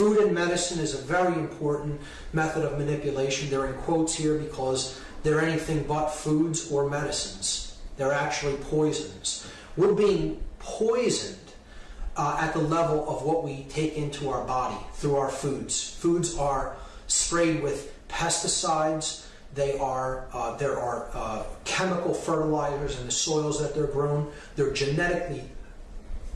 food and medicine is a very important method of manipulation. They're in quotes here because they're anything but foods or medicines. They're actually poisons. We're being poisoned uh, at the level of what we take into our body through our foods. Foods are sprayed with pesticides. They are uh, there are uh, chemical fertilizers in the soils that they're grown. They're genetically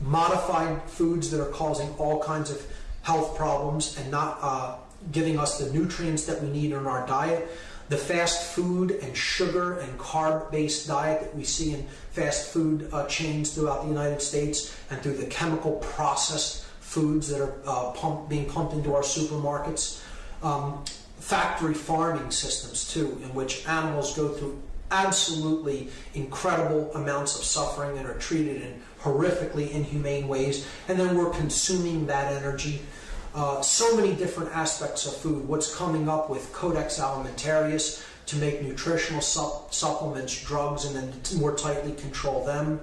modified foods that are causing all kinds of health problems and not uh, giving us the nutrients that we need in our diet. The fast food and sugar and carb based diet that we see in fast food uh, chains throughout the United States and through the chemical processed foods that are uh, pump, being pumped into our supermarkets. Um, factory farming systems, too, in which animals go through absolutely incredible amounts of suffering and are treated in horrifically inhumane ways, and then we're consuming that energy. Uh, so many different aspects of food. What's coming up with Codex Alimentarius to make nutritional su- supplements, drugs, and then more tightly control them.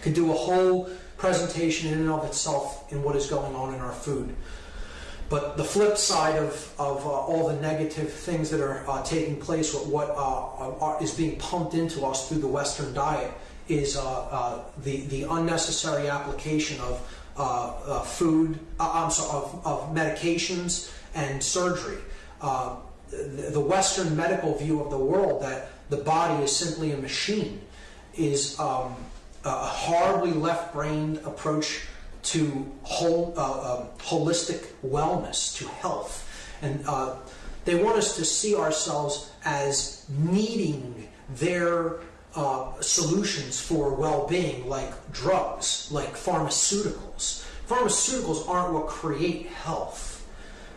Could do a whole presentation in and of itself in what is going on in our food. But the flip side of, of uh, all the negative things that are uh, taking place, what, what uh, are, is being pumped into us through the Western diet, is uh, uh, the, the unnecessary application of uh, food, I'm sorry, of, of medications and surgery. The, the Western medical view of the world that the body is simply a machine is um, a horribly left-brained approach to whole, uh, holistic wellness, to health. And uh, they want us to see ourselves as needing their uh, solutions for well being, like drugs, like pharmaceuticals. Pharmaceuticals aren't what create health.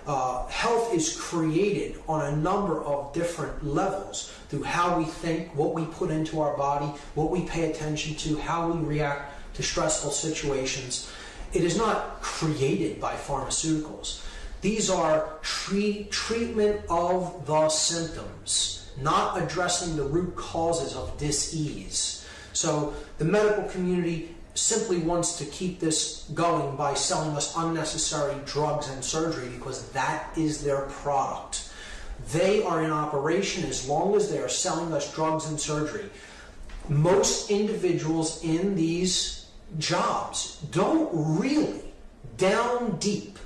Uh, health is created on a number of different levels through how we think, what we put into our body, what we pay attention to, how we react to stressful situations. It is not created by pharmaceuticals. These are treat, treatment of the symptoms, not addressing the root causes of disease. So the medical community simply wants to keep this going by selling us unnecessary drugs and surgery because that is their product. They are in operation as long as they are selling us drugs and surgery. Most individuals in these jobs don't really, down deep,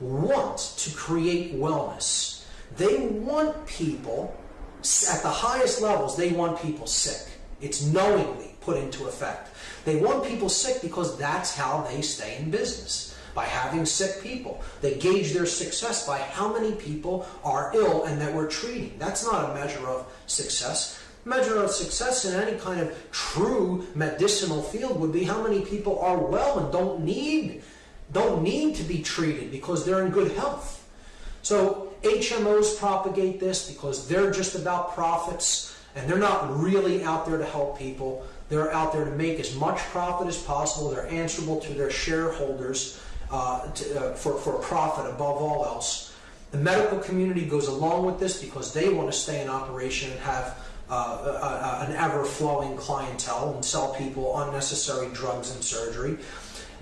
want to create wellness. They want people, at the highest levels, they want people sick. It's knowingly put into effect. They want people sick because that's how they stay in business. By having sick people. They gauge their success by how many people are ill and that we're treating. That's not a measure of success measure of success in any kind of true medicinal field would be how many people are well and don't need don't need to be treated because they're in good health. So HMOs propagate this because they're just about profits and they're not really out there to help people. They're out there to make as much profit as possible. They're answerable to their shareholders uh, to, uh, for, for profit above all else. The medical community goes along with this because they want to stay in operation and have uh, uh, an ever flowing clientele and sell people unnecessary drugs and surgery.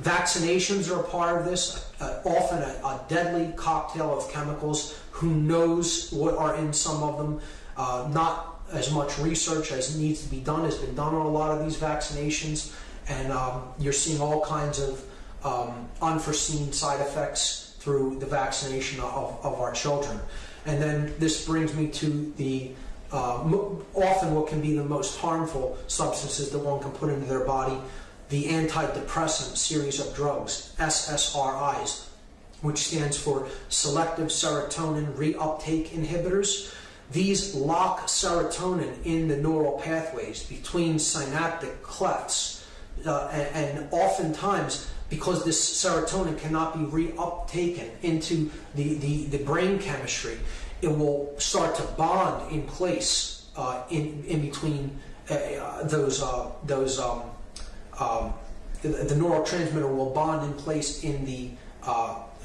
Vaccinations are a part of this, uh, often a, a, deadly cocktail of chemicals. Who knows what are in some of them? Uh, not as much research as needs to be done has been done on a lot of these vaccinations, and um, you're seeing all kinds of um, unforeseen side effects through the vaccination of, of our children. And then this brings me to the uh, often what can be the most harmful substances that one can put into their body, the antidepressant series of drugs, SSRIs, which stands for selective serotonin reuptake inhibitors. These lock serotonin in the neural pathways between synaptic clefts, uh, and, and oftentimes because this serotonin cannot be reuptaken into the, the, the brain chemistry, it will start to bond in place uh, in, in between uh, those, uh, those um, um, the, the, neurotransmitter will bond in place in the,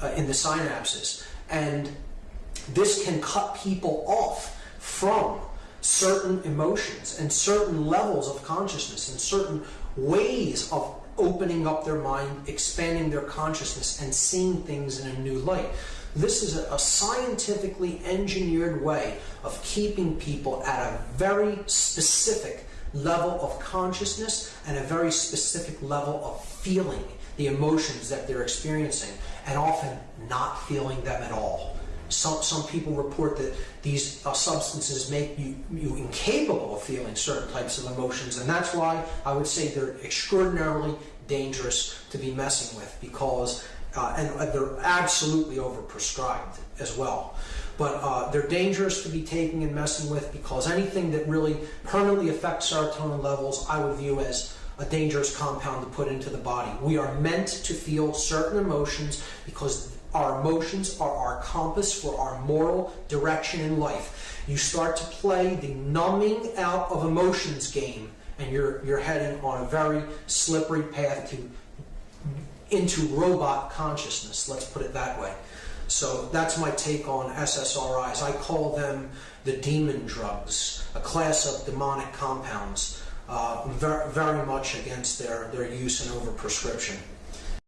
uh, in the synapses. And this can cut people off from certain emotions and certain levels of consciousness and certain ways of opening up their mind, expanding their consciousness, and seeing things in a new light. This is a scientifically engineered way of keeping people at a very specific level of consciousness and a very specific level of feeling the emotions that they're experiencing, and often not feeling them at all. Some, some people report that these uh, substances make you, you incapable of feeling certain types of emotions, and that's why I would say they're extraordinarily dangerous to be messing with because, uh, and they're absolutely overprescribed as well. But uh, they're dangerous to be taking and messing with because anything that really permanently affects serotonin levels, I would view as a dangerous compound to put into the body. We are meant to feel certain emotions because our emotions are our compass for our moral direction in life. You start to play the numbing out of emotions game, and you're you're heading on a very slippery path to into robot consciousness. Let's put it that way. So that's my take on SSRIs. I call them the demon drugs, a class of demonic compounds, uh, very, very much against their, their use and overprescription.